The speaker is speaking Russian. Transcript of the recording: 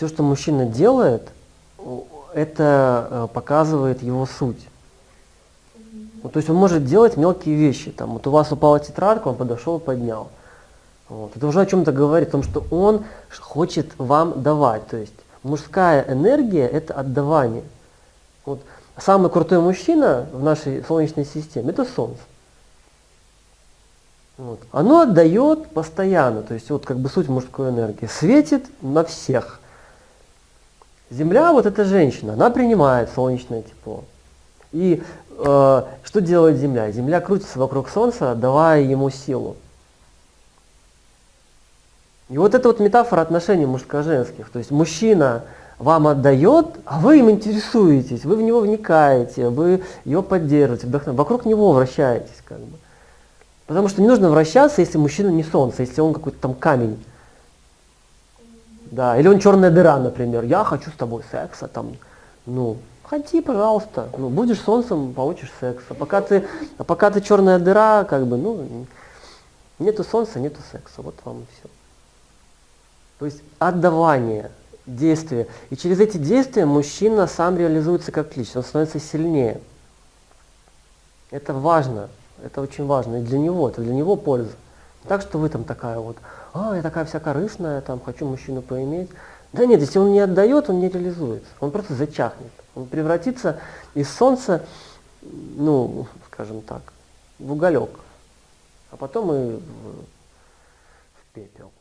все, что мужчина делает, это э, показывает его суть. Ну, то есть он может делать мелкие вещи. Там, вот у вас упала тетрадка, он подошел и поднял. Вот. Это уже о чем-то говорит, о том, что он хочет вам давать. То есть мужская энергия – это отдавание. Вот. Самый крутой мужчина в нашей Солнечной системе – это Солнце. Вот. Оно отдает постоянно, то есть вот как бы суть мужской энергии. Светит на всех. Земля, вот эта женщина, она принимает солнечное тепло. И э, что делает Земля? Земля крутится вокруг Солнца, давая ему силу. И вот это вот метафора отношений мужско-женских. То есть мужчина вам отдает, а вы им интересуетесь, вы в него вникаете, вы его поддерживаете, вдохновляете, вокруг него вращаетесь. Как бы. Потому что не нужно вращаться, если мужчина не солнце, если он какой-то там камень. Да, или он черная дыра, например. Я хочу с тобой секса, там, ну, ходи, пожалуйста. Ну, будешь солнцем, получишь секс. А пока ты, а пока ты черная дыра, как бы, ну, нету солнца, нету секса. Вот вам и все. То есть отдавание, действия. И через эти действия мужчина сам реализуется как личность, он становится сильнее. Это важно, это очень важно и для него, это для него польза. Так, что вы там такая вот, а, я такая вся корыстная, там, хочу мужчину поиметь. Да нет, если он не отдает, он не реализуется, он просто зачахнет. Он превратится из солнца, ну, скажем так, в уголек, а потом и в, в пепел.